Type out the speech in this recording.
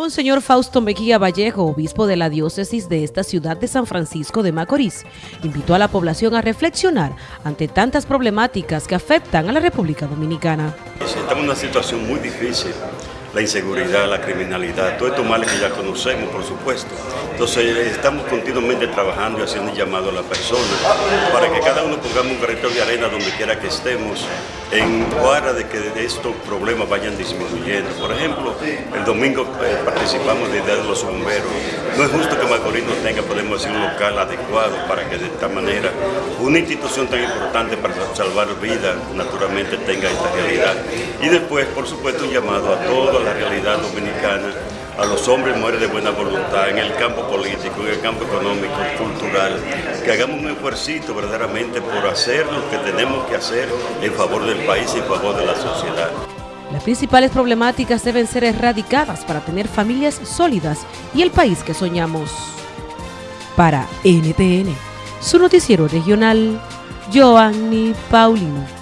Monseñor Fausto Mejía Vallejo, obispo de la diócesis de esta ciudad de San Francisco de Macorís, invitó a la población a reflexionar ante tantas problemáticas que afectan a la República Dominicana. Estamos en una situación muy difícil la inseguridad, la criminalidad, todos estos males que ya conocemos, por supuesto. Entonces estamos continuamente trabajando y haciendo un llamado a la persona para que cada uno pongamos un granito de arena donde quiera que estemos en cuadra de que estos problemas vayan disminuyendo. Por ejemplo, el domingo eh, participamos de Día de los Bomberos. No es justo que Macorís no tenga, podemos decir, un local adecuado para que de esta manera una institución tan importante para salvar vidas, naturalmente tenga esta realidad. Y después, por supuesto, un llamado a todos la realidad dominicana, a los hombres y mujeres de buena voluntad en el campo político, en el campo económico, cultural, que hagamos un esfuerzo verdaderamente por hacer lo que tenemos que hacer en favor del país y en favor de la sociedad. Las principales problemáticas deben ser erradicadas para tener familias sólidas y el país que soñamos. Para NTN, su noticiero regional, Joanny Paulino.